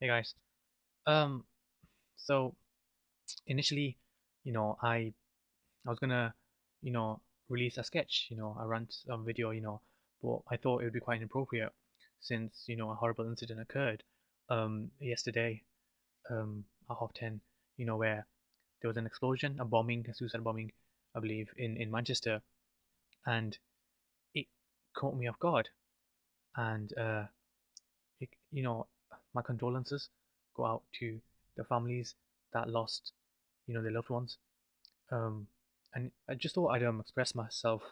Hey guys. Um, so initially, you know, I I was gonna, you know, release a sketch, you know, a rant um, video, you know, but I thought it would be quite inappropriate since, you know, a horrible incident occurred um yesterday, um at half ten, you know, where there was an explosion, a bombing, a suicide bombing, I believe, in in Manchester, and it caught me off guard, and uh, it, you know, my condolences go out to the families that lost, you know, their loved ones. Um, and I just thought I'd um, express myself.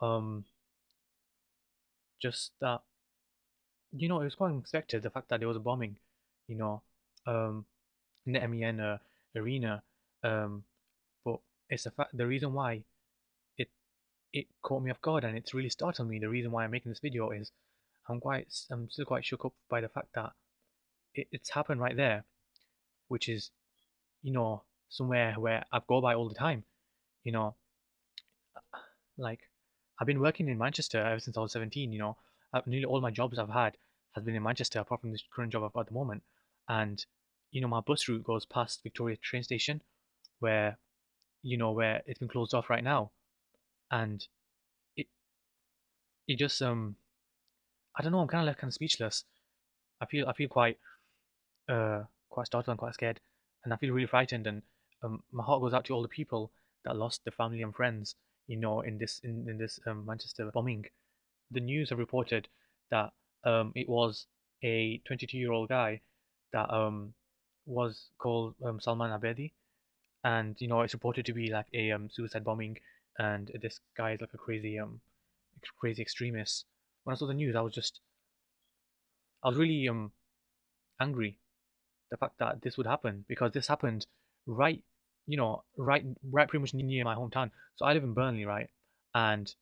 Um, just that, you know, it was quite unexpected the fact that there was a bombing, you know, um, in the MEN uh, arena. Um, but it's the fact the reason why it it caught me off guard and it's really startled me. The reason why I'm making this video is I'm quite I'm still quite shook up by the fact that it, it's happened right there, which is, you know, somewhere where I go by all the time. You know, like I've been working in Manchester ever since I was 17. You know, I've, nearly all my jobs I've had has been in Manchester, apart from this current job I've got at the moment. And you know, my bus route goes past Victoria train station, where you know where it's been closed off right now, and it it just um I don't know. I'm kind of left kind of speechless. I feel I feel quite uh, quite startled and quite scared, and I feel really frightened. And um, my heart goes out to all the people that lost their family and friends, you know, in this in, in this um, Manchester bombing. The news have reported that um, it was a 22-year-old guy that um, was called um, Salman Abedi, and you know it's reported to be like a um, suicide bombing, and this guy is like a crazy um crazy extremist. When I saw the news, I was just I was really um angry the fact that this would happen because this happened right, you know, right, right, pretty much near my hometown. So I live in Burnley, right, and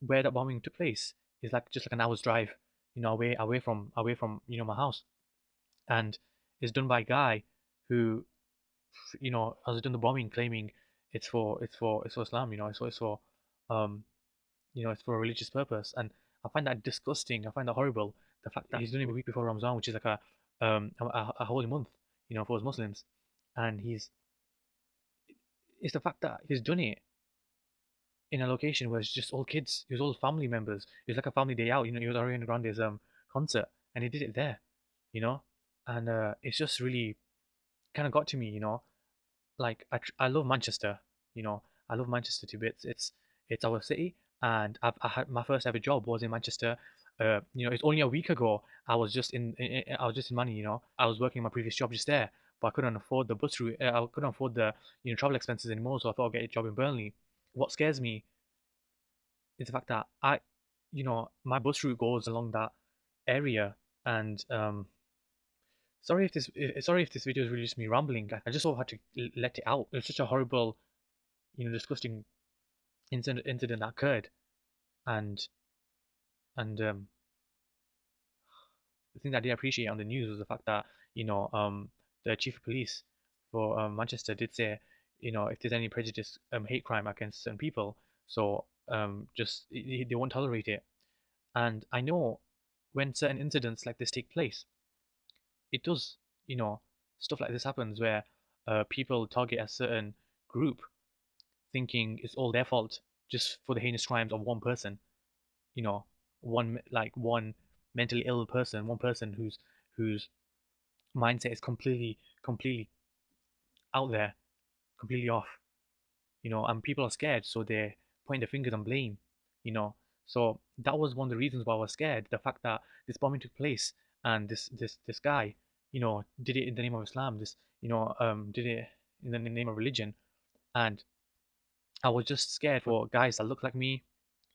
where that bombing took place is like just like an hour's drive, you know, away, away from, away from, you know, my house, and it's done by a guy who, you know, has done the bombing, claiming it's for, it's for, it's for Islam, you know, it's for, it's for, um, you know, it's for a religious purpose, and I find that disgusting. I find that horrible. The fact that he's doing it a week before Ramadan, which is like a um, a, a holy month, you know, for us Muslims, and he's it's the fact that he's done it in a location where it's just all kids, it was all family members. It was like a family day out, you know, it was Ariana Grande's um concert, and he did it there, you know, and uh, it's just really kind of got to me, you know, like I I love Manchester, you know, I love Manchester to bits. It's it's our city, and I've I had my first ever job was in Manchester uh, you know, it's only a week ago I was just in, in, I was just in money, you know, I was working my previous job just there, but I couldn't afford the bus route, uh, I couldn't afford the, you know, travel expenses anymore, so I thought I'd get a job in Burnley. What scares me is the fact that I, you know, my bus route goes along that area, and um, sorry if this, sorry if this video is really just me rambling. I just sort of had to let it out. It's such a horrible, you know, disgusting incident incident that occurred, and and um, the thing that I did appreciate on the news was the fact that you know um, the chief of police for um, Manchester did say you know if there's any prejudice um, hate crime against certain people so um, just they won't tolerate it. And I know when certain incidents like this take place it does you know stuff like this happens where uh, people target a certain group thinking it's all their fault just for the heinous crimes of one person you know one like one mentally ill person, one person whose whose mindset is completely completely out there, completely off. You know, and people are scared, so they point their fingers and blame. You know, so that was one of the reasons why I was scared. The fact that this bombing took place and this this this guy, you know, did it in the name of Islam. This you know, um, did it in the name of religion, and I was just scared for guys that look like me.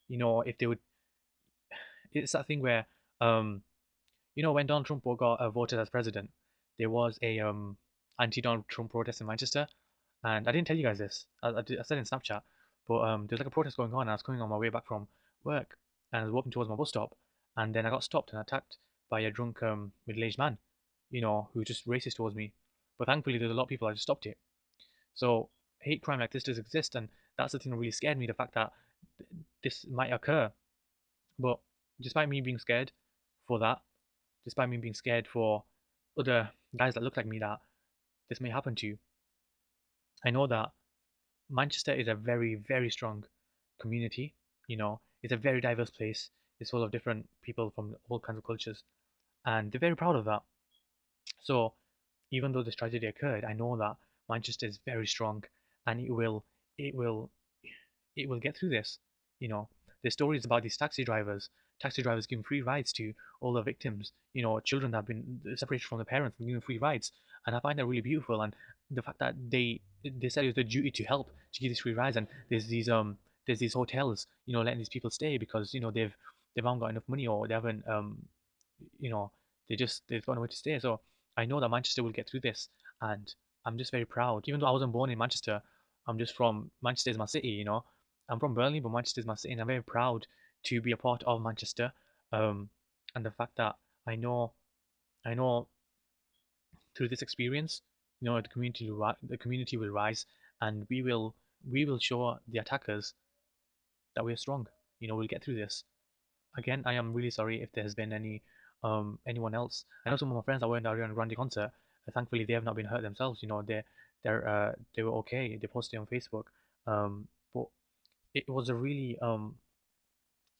You know, if they would it's that thing where um you know when Donald Trump got uh, voted as president, there was a um anti-Donald Trump protest in Manchester, and I didn't tell you guys this. I, I, did, I said in Snapchat, but um there's like a protest going on. And I was coming on my way back from work, and I was walking towards my bus stop, and then I got stopped and attacked by a drunk um middle-aged man, you know, who just racist towards me. But thankfully, there's a lot of people that just stopped it. So hate crime like this does exist, and that's the thing that really scared me. The fact that this might occur, but despite me being scared for that, despite me being scared for other guys that look like me that this may happen to you. I know that Manchester is a very, very strong community. You know, it's a very diverse place. It's full of different people from all kinds of cultures, and they're very proud of that. So, even though this tragedy occurred, I know that Manchester is very strong, and it will, it will, it will get through this. You know, there's stories about these taxi drivers, taxi drivers giving free rides to all the victims. You know, children that have been separated from their parents and giving free rides, and I find that really beautiful. And the fact that they they said it was their duty to help to give these free rides, and there's these um there's these hotels, you know, letting these people stay because you know they've they haven't got enough money or they haven't um you know they just they've got nowhere to stay. So I know that Manchester will get through this, and I'm just very proud. Even though I wasn't born in Manchester, I'm just from Manchester is my city. You know, I'm from Burnley, but Manchester is my city, and I'm very proud to be a part of Manchester. Um, and the fact that I know, I know, through this experience, you know, the community will the community will rise, and we will we will show the attackers that we're strong. You know, we'll get through this. Again, I am really sorry if there has been any um anyone else. I know some of my friends that were in the Ariana Grande concert. Thankfully, they have not been hurt themselves. You know, they they're uh they were okay. They posted on Facebook. Um, but it was a really um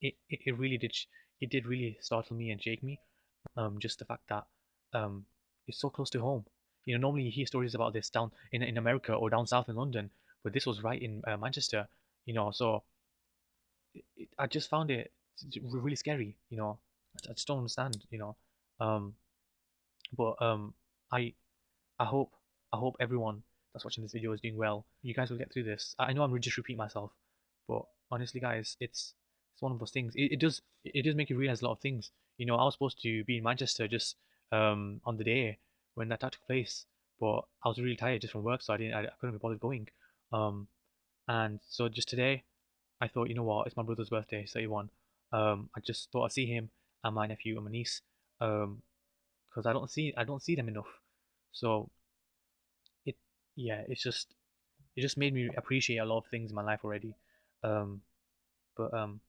it, it, it really did it did really startle me and shake me. Um, just the fact that um it's so close to home. You know, normally you hear stories about this down in in America or down south in London, but this was right in uh, Manchester. You know, so it, I just found it really scary. You know, I just don't understand. You know, um, but um, I I hope I hope everyone that's watching this video is doing well. You guys will get through this. I know I'm just repeating myself, but honestly, guys, it's it's one of those things. It, it does it does make you realize a lot of things. You know, I was supposed to be in Manchester just um on the day when that took place, but I was really tired just from work, so I didn't I, I couldn't be bothered going. Um, and so just today, I thought, you know what, it's my brother's birthday, 31. Um, I just thought I'd see him and my nephew and my niece. Um, because I don't see I don't see them enough. So yeah, it's just it just made me appreciate a lot of things in my life already. Um, but um,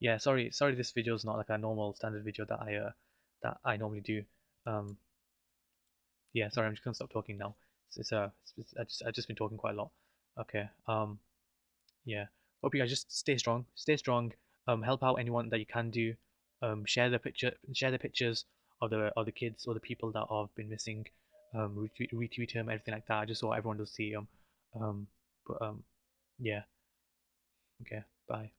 yeah, sorry sorry this video is not like a normal standard video that I uh that I normally do. Um, yeah, sorry, I'm just gonna stop talking now. It's, it's uh, it's, I just I've just been talking quite a lot. Okay. Um, yeah. Hope you guys just stay strong. Stay strong. Um, help out anyone that you can do. Um, share the picture, share the pictures of the of the kids or the people that have been missing. Um, retweet, retweet them, everything like that, I just so everyone does see him. Um, but um, yeah. Okay. Bye.